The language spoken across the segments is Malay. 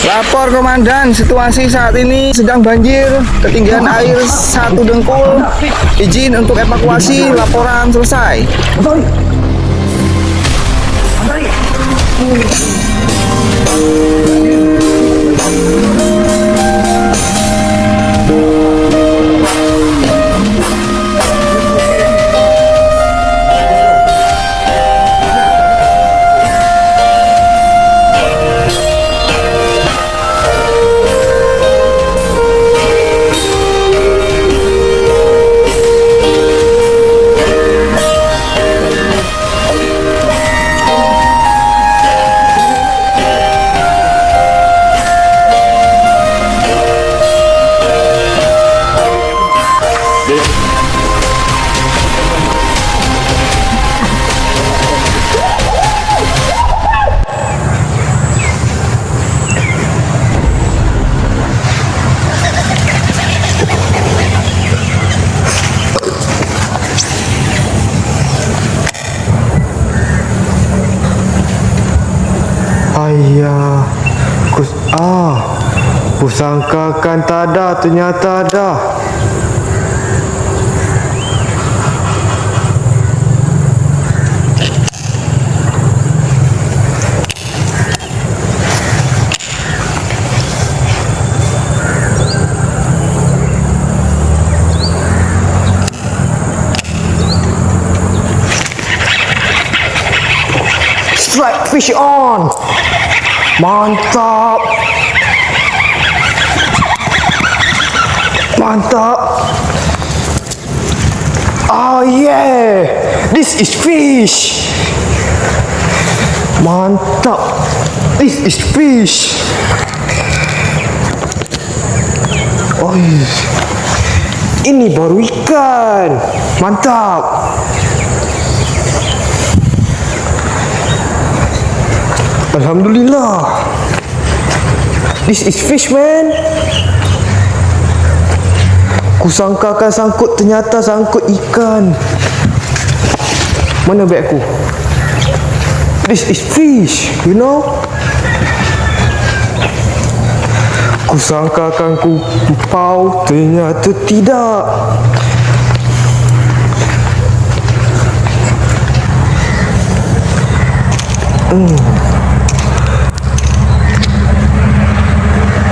Lapor komandan, situasi saat ini sedang banjir, ketinggian air satu dengkul. Izin untuk evakuasi, laporan selesai. Ternyata ada. Strike fish on! Mantap! Mantap! Oh yeah! This is fish! Mantap! This is fish! Oh, ini baru ikan! Mantap! Alhamdulillah. This is fish man. Kusangkakan sangkut ternyata sangkut ikan. Mana beg aku? This is fish, you know? Kusangkakan ku pau ternyata tidak.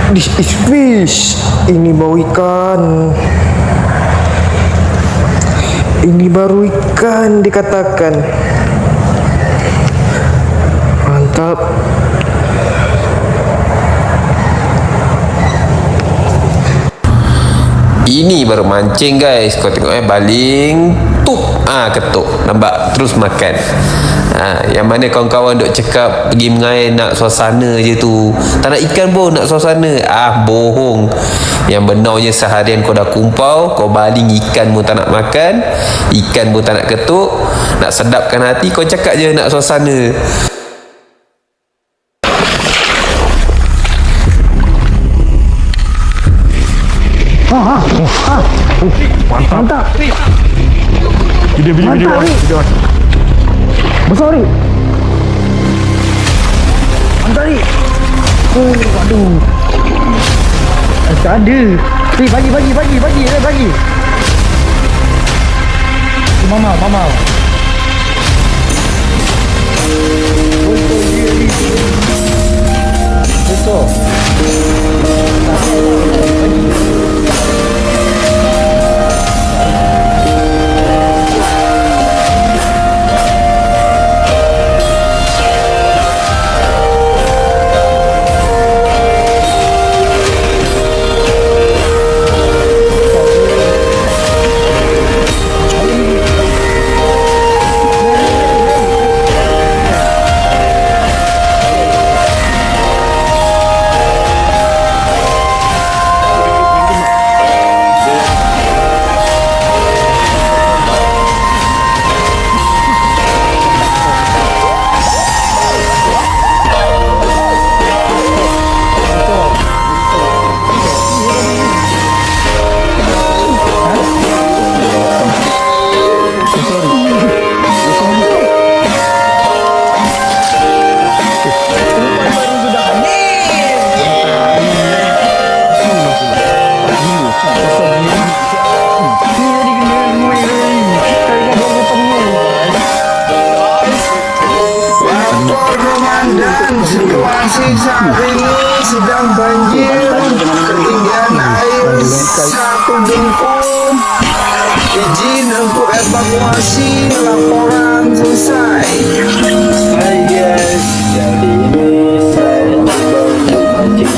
This is fish. Ini bau ikan. Ini baru ikan dikatakan. Mantap. Ini baru mancing guys Kau tengok eh Baling Tup ah ketuk Nampak Terus makan. Ha, Yang mana kawan-kawan duk cakap Pergi mengair nak suasana je tu. Tak nak ikan pun Nak suasana. Ah bohong. Yang benarnya seharian kau dah kumpau Kau baling ikan pun tak nak makan Ikan pun tak nak ketuk Nak sedapkan hati Kau cakap je nak suasana. Mantap. Video video video. Mantap, Rik. video. Besar ni. Mantap ni. Oh, aduh. Eh, Tak ada. Ni bagi bagi bagi bagi eh, bagi. Mama, mama. Betul dia ni. Betul. Ini sedang banjir Ketinggian air satu dengkul Izin untuk evakuasi Laporan selesai. Hai guys, kali ini saya coba untuk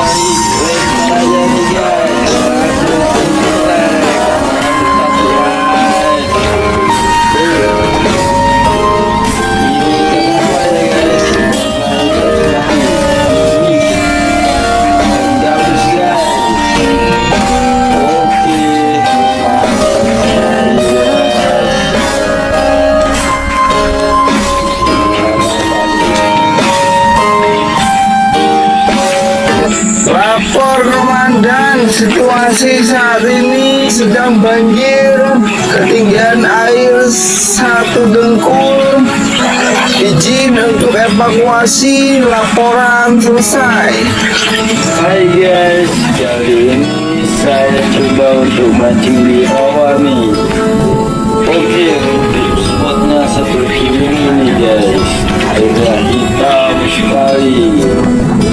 cuma sekali Lapor komandan situasi saat ini sedang banjir Ketinggian air satu dengkul Izin untuk evakuasi Laporan selesai Hai guys, kali ini saya coba untuk mancing di bawah nih. Oke, untuk spotnya seperti ini nih guys. Airnya hitam sekali.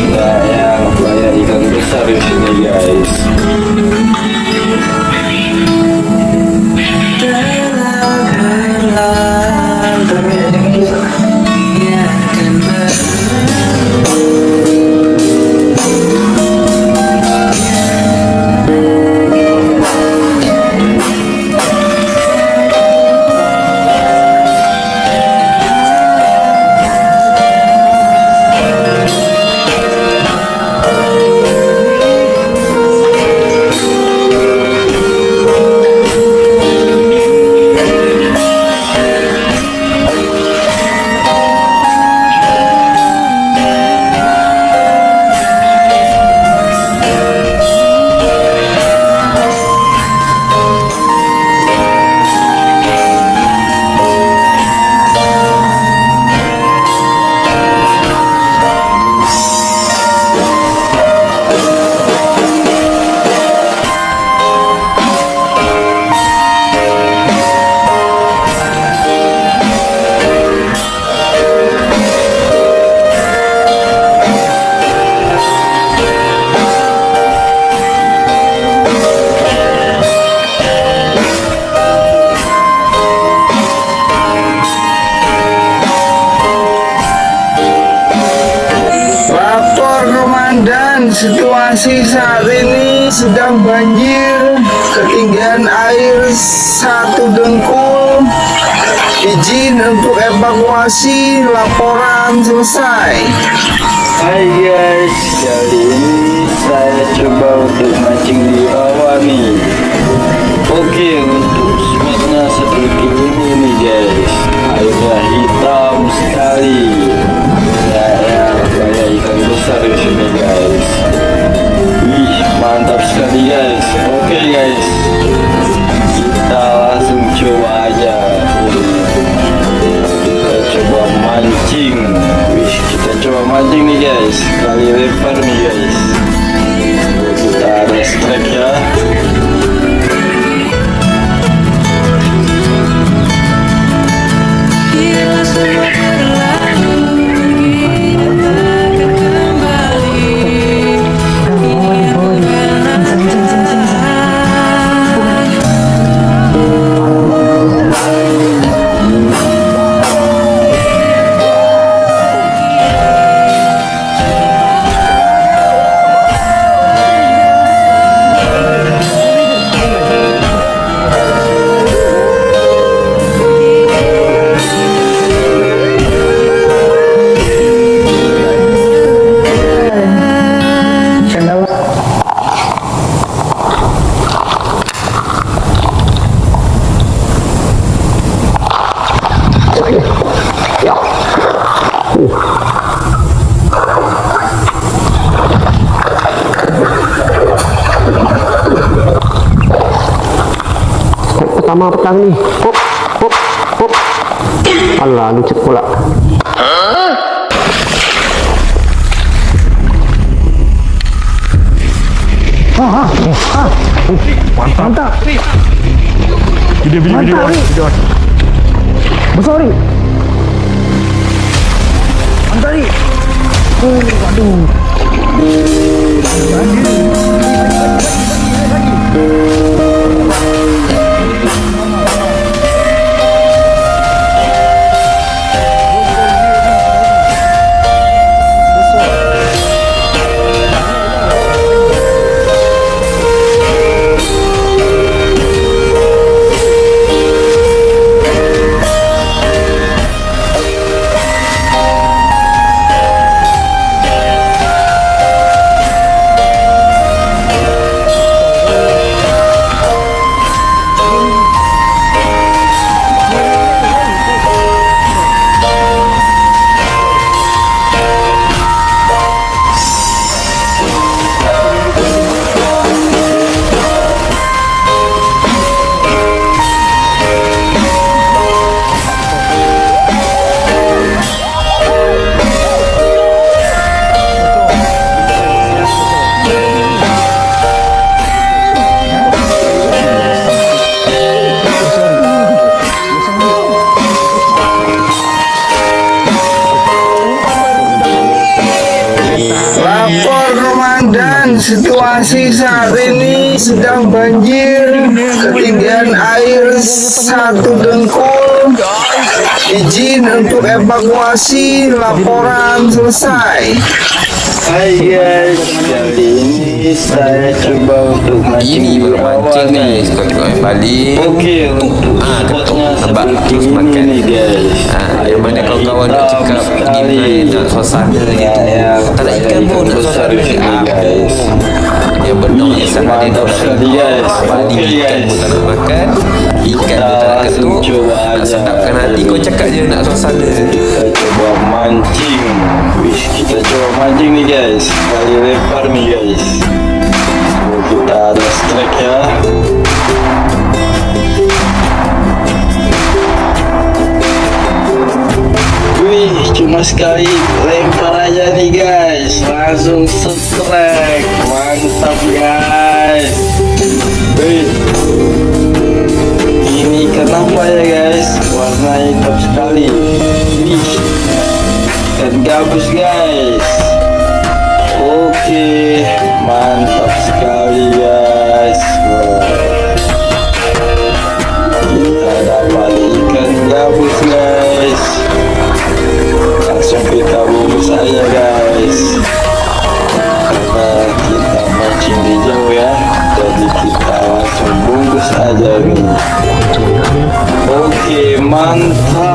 Kayak kayak ikan besar di sini guys. Satu dengkul Izin untuk evakuasi Laporan selesai Hai guys, kali ini saya coba untuk mancing di bawah nih. Oke, untuk spotnya seperti ini nih guys. Airnya hitam sekali. Kayak kayak ikan besar di sini guys. Wih, mantap sekali guys. Oke guys, tengah petang ni. Hop, hop, hop. Alah, lucet pula. Ah, ah, ah. Mantap. Mantap. Video, video, video. video. Besar ni. Mantap ni. Oh, aduh. Lapor sedang banjir, ketinggian air satu dengkul. Izin untuk evakuasi, laporan selesai. Guys, ini coba untuk mancing Ini awal guys Kau tengok yang balik Okey, untuk Ah, ketuk spotnya Nampak seperti terus ini makan nih guys. Ah, yang mana kawan-kawan nak cakap pergi main suasana gitu tak nak ikan pun nak suasana ni apa yang benar yang sama dia nak sekali, guys. balik Okey, ikan guys. pun tak nak makan ikan pun tak nak ketuk cuba nak sedapkan hati kau cakap je nak suasana Kita coba mancing. Wish, kita coba mancing nih guys. Kali lempar nih guys. So, kita ada strike ya. Wih, cuma sekali lempar aja nih guys. Langsung strike. Mantap guys. Wih, ini kenapa ya guys. Warna hitam sekali. Dan gabus guys oke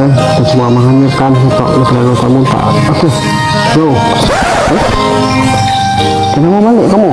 guys, kita cuma menghancurkan untuk negara kamu tak. Oke, bro. Eh? Kenapa balik kamu?